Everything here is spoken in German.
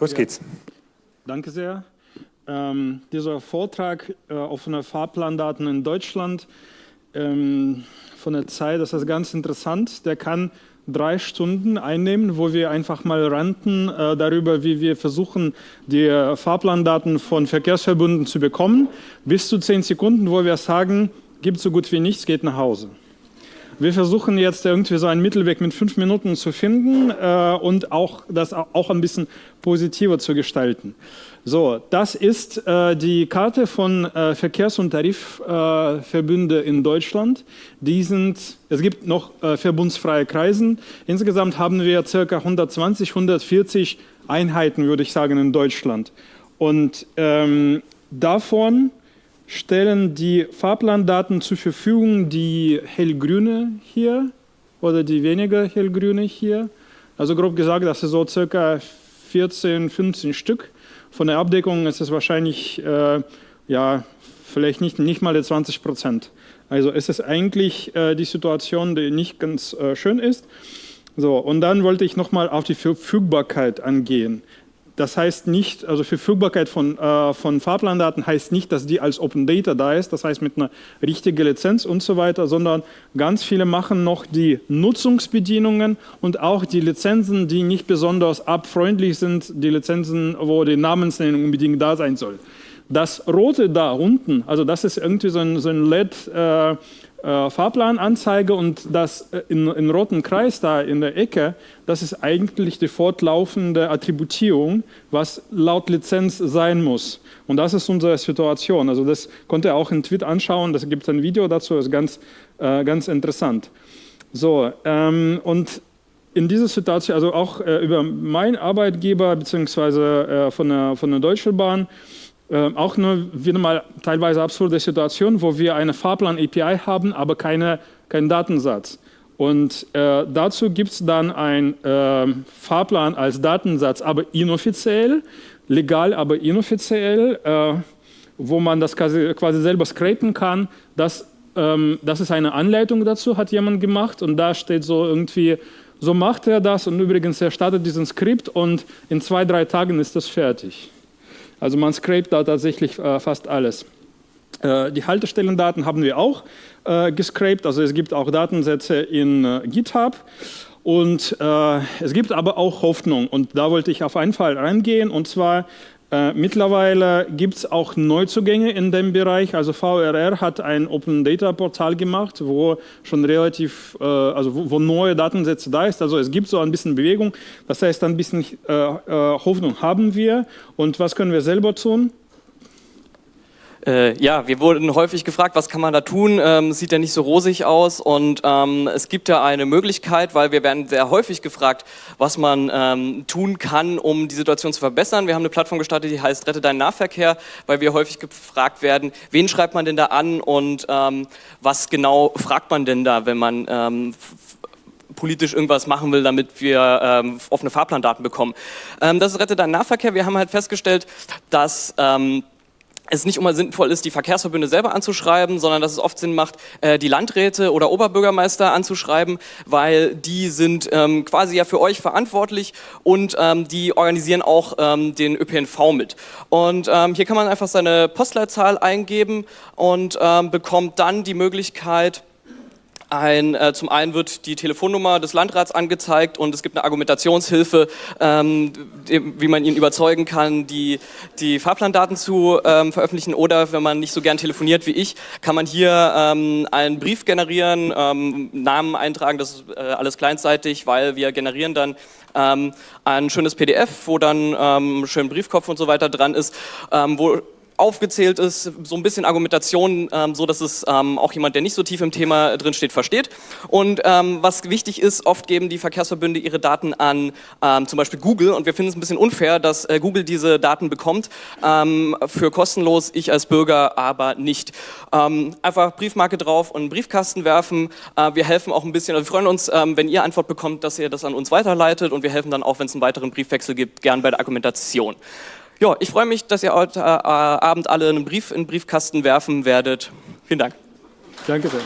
Los ja. geht's. Danke sehr. Ähm, dieser Vortrag äh, offene Fahrplandaten in Deutschland ähm, von der Zeit, das ist ganz interessant. Der kann drei Stunden einnehmen, wo wir einfach mal ranten äh, darüber, wie wir versuchen, die Fahrplandaten von Verkehrsverbünden zu bekommen, bis zu zehn Sekunden, wo wir sagen, gibt so gut wie nichts, geht nach Hause. Wir versuchen jetzt irgendwie so einen Mittelweg mit fünf Minuten zu finden äh, und auch das auch ein bisschen positiver zu gestalten. So, das ist äh, die Karte von äh, Verkehrs- und Tarifverbünde in Deutschland. Die sind, es gibt noch äh, verbundsfreie Kreisen. Insgesamt haben wir ca. 120, 140 Einheiten, würde ich sagen, in Deutschland. Und ähm, davon stellen die Fahrplandaten zur Verfügung, die hellgrüne hier oder die weniger hellgrüne hier. Also grob gesagt, das ist so circa 14, 15 Stück. Von der Abdeckung ist es wahrscheinlich, äh, ja, vielleicht nicht, nicht mal 20 Prozent. Also es ist eigentlich äh, die Situation, die nicht ganz äh, schön ist. So, und dann wollte ich nochmal auf die Verfügbarkeit angehen. Das heißt nicht, also Verfügbarkeit von, äh, von Fahrplandaten heißt nicht, dass die als Open Data da ist, das heißt mit einer richtigen Lizenz und so weiter, sondern ganz viele machen noch die Nutzungsbedienungen und auch die Lizenzen, die nicht besonders abfreundlich sind, die Lizenzen, wo die Namensnennung unbedingt da sein soll. Das Rote da unten, also das ist irgendwie so ein, so ein LED, äh, äh, Fahrplananzeige und das äh, in, in roten Kreis da in der Ecke, das ist eigentlich die fortlaufende Attributierung, was laut Lizenz sein muss. Und das ist unsere Situation. Also das konnte ihr auch in Tweet anschauen, das gibt ein Video dazu, ist ganz, äh, ganz interessant. So, ähm, und in dieser Situation, also auch äh, über meinen Arbeitgeber beziehungsweise äh, von, der, von der Deutschen Bahn, äh, auch nur wieder mal teilweise absurde Situation, wo wir eine Fahrplan-API haben, aber keine, keinen Datensatz. Und äh, dazu gibt es dann einen äh, Fahrplan als Datensatz, aber inoffiziell, legal, aber inoffiziell, äh, wo man das quasi, quasi selber scrapen kann. Das, ähm, das ist eine Anleitung dazu, hat jemand gemacht und da steht so irgendwie, so macht er das und übrigens, er startet diesen Skript und in zwei, drei Tagen ist das fertig. Also man scrapt da tatsächlich äh, fast alles. Äh, die Haltestellendaten haben wir auch äh, gescraped, also es gibt auch Datensätze in äh, GitHub. Und äh, es gibt aber auch Hoffnung und da wollte ich auf einen Fall reingehen und zwar mittlerweile gibt es auch Neuzugänge in dem Bereich. Also VRR hat ein Open Data Portal gemacht, wo schon relativ, äh, also wo, wo, neue Datensätze da ist. Also es gibt so ein bisschen Bewegung. Das heißt, ein bisschen äh, äh Hoffnung haben wir. Und was können wir selber tun? Äh, ja, wir wurden häufig gefragt, was kann man da tun? Ähm, sieht ja nicht so rosig aus und ähm, es gibt ja eine Möglichkeit, weil wir werden sehr häufig gefragt, was man ähm, tun kann, um die Situation zu verbessern. Wir haben eine Plattform gestartet, die heißt Rette deinen Nahverkehr, weil wir häufig gefragt werden, wen schreibt man denn da an und ähm, was genau fragt man denn da, wenn man ähm, politisch irgendwas machen will, damit wir ähm, offene Fahrplandaten bekommen. Ähm, das ist Rette deinen Nahverkehr. Wir haben halt festgestellt, dass ähm, es nicht immer sinnvoll ist, die Verkehrsverbünde selber anzuschreiben, sondern dass es oft Sinn macht, äh, die Landräte oder Oberbürgermeister anzuschreiben, weil die sind ähm, quasi ja für euch verantwortlich und ähm, die organisieren auch ähm, den ÖPNV mit. Und hier kann man einfach seine Postleitzahl eingeben und bekommt dann die Möglichkeit, ein, äh, zum einen wird die Telefonnummer des Landrats angezeigt und es gibt eine Argumentationshilfe, ähm, wie man ihn überzeugen kann, die, die Fahrplandaten zu ähm, veröffentlichen oder wenn man nicht so gern telefoniert wie ich, kann man hier ähm, einen Brief generieren, ähm, Namen eintragen, das ist äh, alles kleinseitig, weil wir generieren dann ähm, ein schönes PDF, wo dann ähm, schön Briefkopf und so weiter dran ist, wo aufgezählt ist, so ein bisschen Argumentation, ähm, so dass es ähm, auch jemand, der nicht so tief im Thema drin steht, versteht. Und ähm, was wichtig ist, oft geben die Verkehrsverbünde ihre Daten an ähm, zum Beispiel Google und wir finden es ein bisschen unfair, dass äh, Google diese Daten bekommt, ähm, für kostenlos, ich als Bürger aber nicht. Ähm, einfach Briefmarke drauf und einen Briefkasten werfen. Äh, wir helfen auch ein bisschen, also wir freuen uns, wenn ihr Antwort bekommt, dass ihr das an uns weiterleitet und wir helfen dann auch, wenn es einen weiteren Briefwechsel gibt, gern bei der Argumentation. Ja, ich freue mich, dass ihr heute äh, Abend alle einen Brief in den Briefkasten werfen werdet. Vielen Dank. Danke sehr.